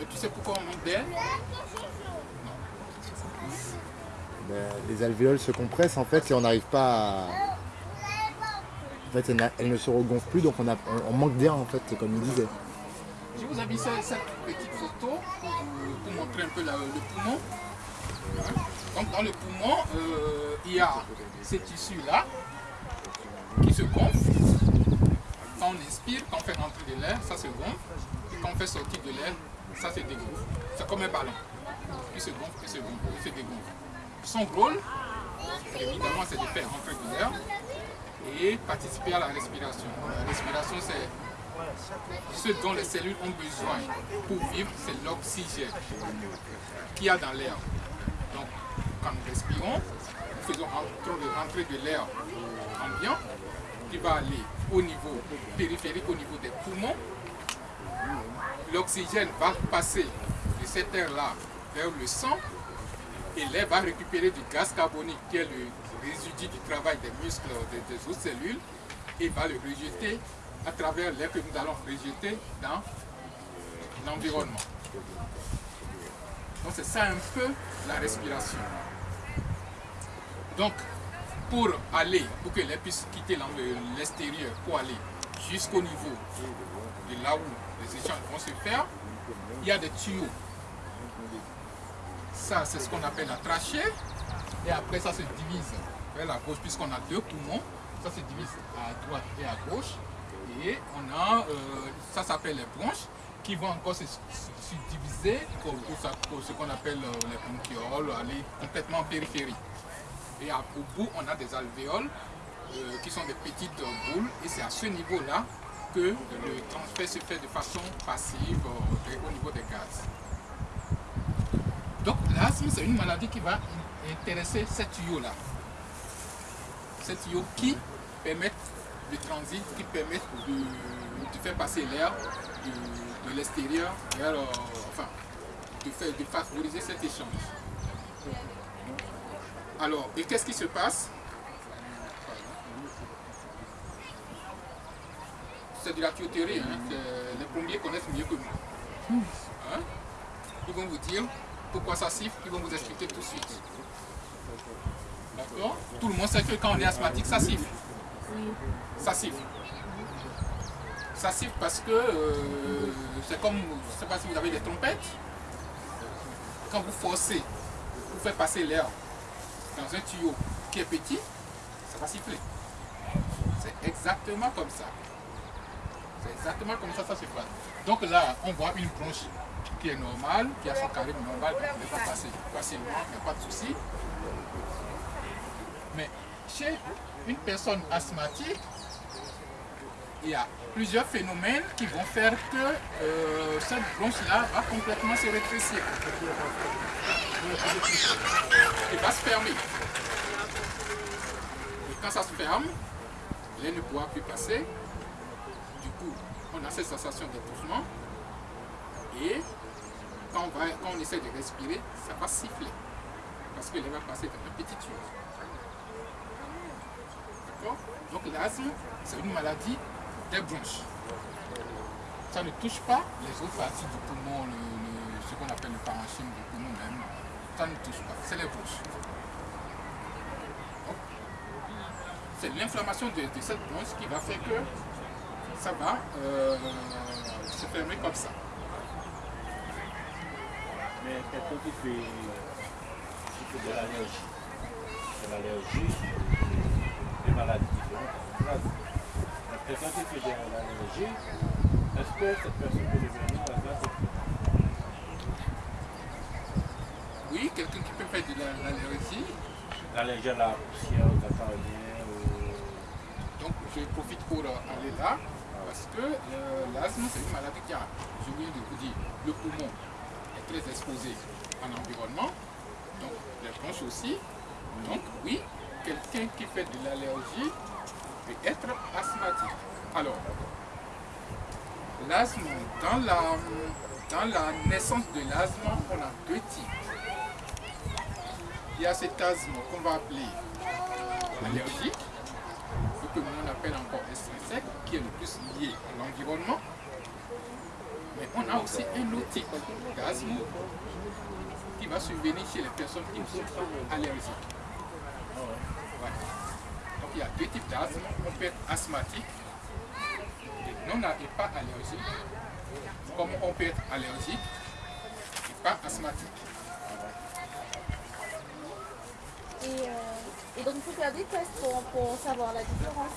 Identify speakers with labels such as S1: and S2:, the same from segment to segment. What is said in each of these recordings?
S1: Mais tu sais pourquoi on manque d'air
S2: Ben, les alvéoles se compressent en fait et on n'arrive pas à... En fait, elles, elles ne se regonflent plus, donc on, a, on- on manque d'air en fait, comme il disait.
S1: Je vous ai mis cette petite photo pour, montrer un peu la- le poumon. Donc dans le poumon, euh, il y a ces tissus-là qui se gonflent. Quand on inspire, quand on fait rentrer de l'air, ça se gonfle. Fait sortir de l'air, ça se dégonfle. C'est comme un ballon. Qui se gonfle, qui se gonfle, qui se dégonfle. Son rôle, évidemment, c'est de faire rentrer de l'air et participer à la respiration. La respiration, c'est ce dont les cellules ont besoin pour vivre, c'est l'oxygène qu'il y a dans l'air. Donc, quand nous respirons, nous faisons rentrer de l'air ambiant qui va aller au niveau périphérique, au niveau des poumons. L'oxygène va passer de cet air-là vers le sang et l'air va récupérer du gaz carbonique qui est le résidu du travail des muscles des, des autres cellules et va le rejeter à travers l'air que nous allons rejeter dans l'environnement. Donc c'est ça un peu la respiration. Donc pour aller, pour que l'air puisse quitter l'extérieur, pour aller jusqu'au niveau de là où les échanges vont se faire, il y a des tuyaux. Ça, c'est ce qu'on appelle la trachée. Et après, ça se divise vers la gauche, puisqu'on a deux poumons. Ça se divise à droite et à gauche. Et on a, euh, ça s'appelle les bronches, qui vont encore se, se- se diviser pour, ce qu'on appelle euh, les bronchioles, aller complètement en périphérie. Et au bout, on a des alvéoles, euh, qui sont des petites boules. Et c'est à ce niveau-là que le transfert se fait de façon passive euh, au niveau des gaz. Donc l'asthme, c'est une maladie qui va in- intéresser ces tuyaux-là. Ces tuyaux qui permettent le transit, qui permettent de, faire passer l'air de, de l'extérieur vers, euh, enfin, de, faire, de favoriser cet échange. Alors, et qu'est-ce qui se passe? C'est de la tuyauterie, hein. les plombiers connaissent mieux que moi. Hein? Ils vont vous dire pourquoi ça siffle, ils vont vous expliquer tout de suite. D'accord? Tout le monde sait que quand on est asthmatique, ça siffle. Ça siffle. Ça siffle parce que euh, c'est comme, je ne sais pas si vous avez des trompettes. Quand vous forcez, vous faites passer l'air dans un tuyau qui est petit, ça va siffler. C'est exactement comme ça. Comme ça ça se passe. Donc là, on voit une bronche qui est normale, qui a son carré normal, elle va passer facilement, il n'y a pas de souci. Mais chez une personne asthmatique, il y a plusieurs phénomènes qui vont faire que euh, cette bronche-là va complètement se rétrécir. Et va se fermer. Et quand ça se ferme, l'air ne pourra plus passer. Du coup, on a cette sensation d'étouffement. Et quand on, va, quand on essaie de respirer, ça va siffler. Parce que va passer dans un petit tuyau. D'accord? Donc l'asthme, c'est une maladie des bronches. Ça ne touche pas les autres parties du poumon, le- ce qu'on appelle le parenchyme du poumon même. Ça ne touche pas, c'est les bronches. C'est l'inflammation de, de cette bronche qui va faire que ça va euh, se fermer comme ça.
S3: Mais quelqu'un qui fait, qui fait de l'allergie, de l'allergie, des maladies différentes. Quelqu'un qui fait de l'allergie, est-ce que cette personne peut devenir asthmatique
S1: Oui, quelqu'un qui peut faire de la- l'allergie.
S3: L'allergie à la poussière, au catarrhien, au...
S1: Donc je profite pour euh, aller là. Parce que euh, l'asthme, c'est une maladie qui a, je viens de vous dire, le poumon est très exposé à l'environnement. Donc les bronches aussi. Donc oui, quelqu'un qui fait de l'allergie peut être asthmatique. Alors, l'asthme, dans la, dans la naissance de l'asthme, on a deux types. Il y a cet asthme qu'on va appeler allergique, ce que nous on appelle encore extrinsèque, qui est le plus lié à l'environnement. Mais on a aussi un autre type d'asthme qui va survenir chez les personnes qui sont allergiques. Donc il y a deux types d'asthme. On peut être asthmatique et non et pas allergique. Comme on peut être allergique et pas asthmatique.
S4: Et, euh, et donc il faut faire des tests pour, pour savoir la différence.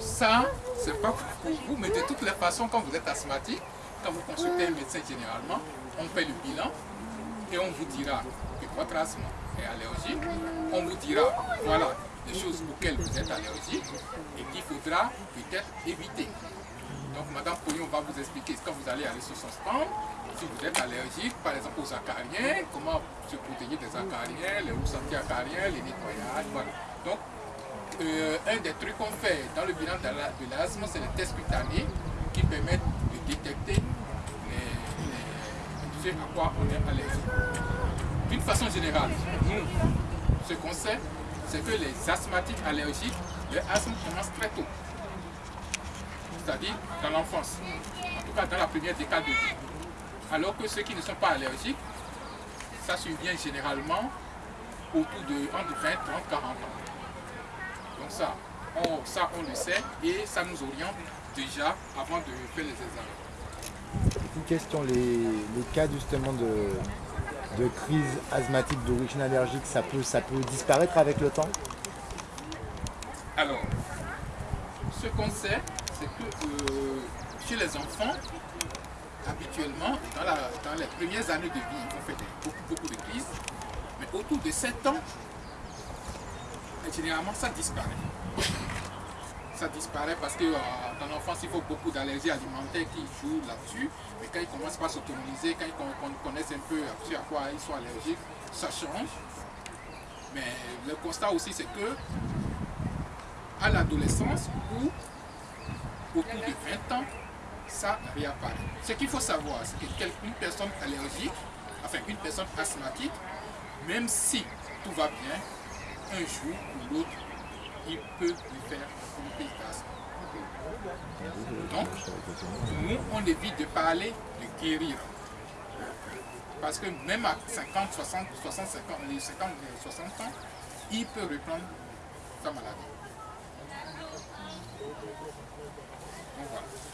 S1: Ça, c'est pas pour vous, mais de toutes les façons, quand vous êtes asthmatique, quand vous consultez un médecin généralement, on fait le bilan et on vous dira que votre asthme est allergique. On vous dira, voilà, les choses auxquelles vous êtes allergique et qu'il faudra peut-être éviter. Donc Madame Pognon va vous expliquer quand vous allez aller sur son stand, si vous êtes allergique, par exemple aux acariens, comment se protéger des acariens, les rousses anti-acariens, les nettoyages, voilà. Donc, euh, un des trucs qu'on fait dans le bilan de l'asthme, c'est les tests cutanés qui permettent de détecter les, à quoi on est allergique. D'une façon générale, ce qu'on sait, c'est que les asthmatiques allergiques, leur asthme commence très tôt. C'est-à-dire dans l'enfance, en tout cas dans la première décade de vie. Alors que ceux qui ne sont pas allergiques, ça survient généralement autour de entre 20, 30, 40 ans. Donc ça on, ça, on le sait et ça nous oriente déjà avant de faire les examens.
S2: Une question, les, les cas justement de, de crise asthmatique d'origine allergique, ça peut, ça peut disparaître avec le temps?
S1: Alors, ce qu'on sait, c'est que euh, chez les enfants, habituellement, dans, la, dans, les premières années de vie, vont faire beaucoup, beaucoup de crises, mais autour de 7 ans, généralement, ça disparaît. Ça disparaît parce que euh, dans l'enfance, il faut beaucoup d'allergies alimentaires qui jouent là-dessus. Mais quand ils commencent par s'autonomiser, quand ils connaissent un peu à quoi ils sont allergiques, ça change. Mais le constat aussi, c'est que à l'adolescence ou autour de 20 ans, ça réapparaît. Ce qu'il faut savoir, c'est qu'une personne allergique, enfin une personne asthmatique, même si tout va bien, un jour ou l'autre, il peut lui faire d'asthme. Donc, nous, on évite de parler de guérir. Parce que même à 50, 60, 60, 50, 50 60 ans, il peut reprendre sa maladie.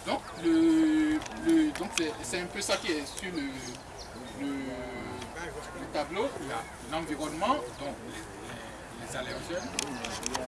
S1: Donc, le, le donc c'est un peu ça qui est sur le, le, le tableau. L'environnement, donc Salve,